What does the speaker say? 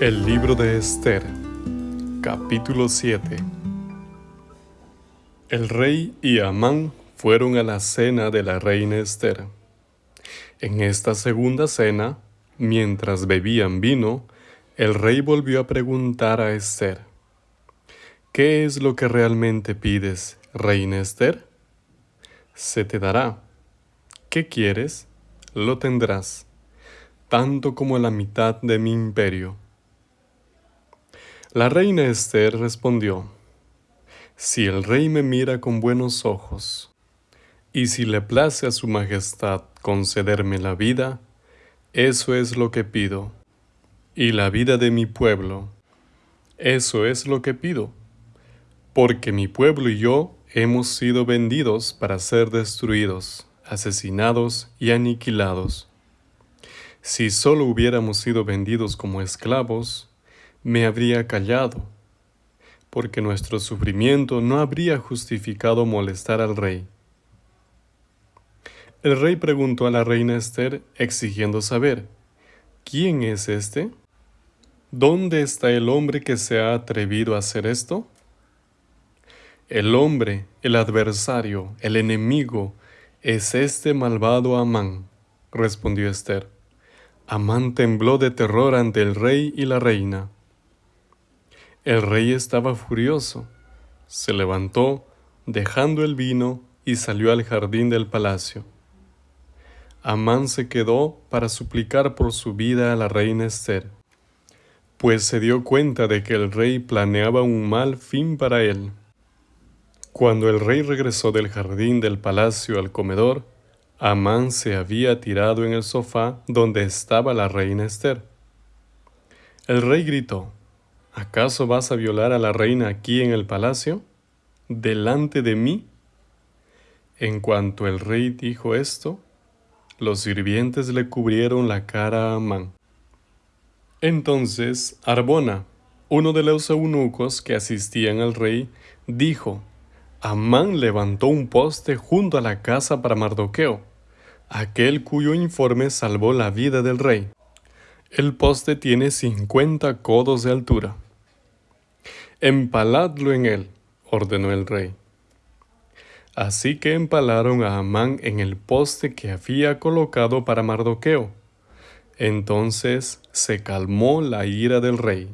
El libro de Esther, capítulo 7 El rey y Amán fueron a la cena de la reina Esther. En esta segunda cena, mientras bebían vino, el rey volvió a preguntar a Esther, ¿Qué es lo que realmente pides, reina Esther? Se te dará. ¿Qué quieres? Lo tendrás, tanto como la mitad de mi imperio. La reina Esther respondió, Si el rey me mira con buenos ojos, y si le place a su majestad concederme la vida, eso es lo que pido, y la vida de mi pueblo, eso es lo que pido, porque mi pueblo y yo hemos sido vendidos para ser destruidos, asesinados y aniquilados. Si solo hubiéramos sido vendidos como esclavos, me habría callado, porque nuestro sufrimiento no habría justificado molestar al rey. El rey preguntó a la reina Esther, exigiendo saber, ¿quién es este? ¿Dónde está el hombre que se ha atrevido a hacer esto? El hombre, el adversario, el enemigo, es este malvado Amán, respondió Esther. Amán tembló de terror ante el rey y la reina. El rey estaba furioso. Se levantó, dejando el vino, y salió al jardín del palacio. Amán se quedó para suplicar por su vida a la reina Esther, pues se dio cuenta de que el rey planeaba un mal fin para él. Cuando el rey regresó del jardín del palacio al comedor, Amán se había tirado en el sofá donde estaba la reina Esther. El rey gritó, ¿Acaso vas a violar a la reina aquí en el palacio? ¿Delante de mí? En cuanto el rey dijo esto, los sirvientes le cubrieron la cara a Amán. Entonces Arbona, uno de los eunucos que asistían al rey, dijo, Amán levantó un poste junto a la casa para Mardoqueo, aquel cuyo informe salvó la vida del rey. El poste tiene cincuenta codos de altura. Empaladlo en él, ordenó el rey. Así que empalaron a Amán en el poste que había colocado para Mardoqueo. Entonces se calmó la ira del rey.